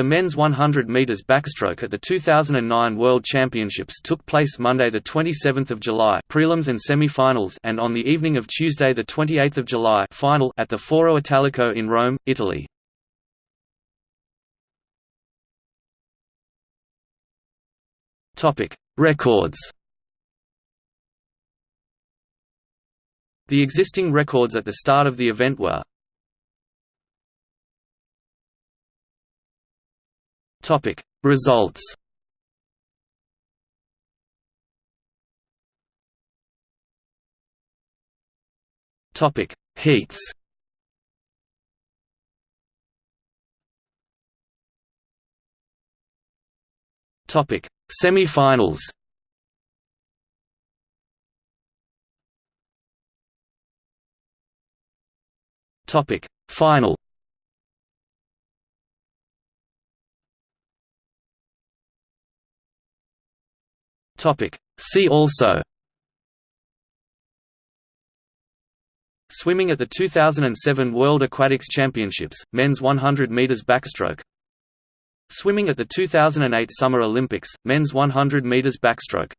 The men's 100 meters backstroke at the 2009 World Championships took place Monday the 27th of July, prelims and semi-finals, and on the evening of Tuesday the 28th of July, final at the Foro Italico in Rome, Italy. Topic: Records. The existing records at the start of the event were Topic. Results. Topic. Heats. Topic. Semi-finals. Topic. Final Topic. See also. Swimming at the 2007 World Aquatics Championships, men's 100 meters backstroke. Swimming at the 2008 Summer Olympics, men's 100 meters backstroke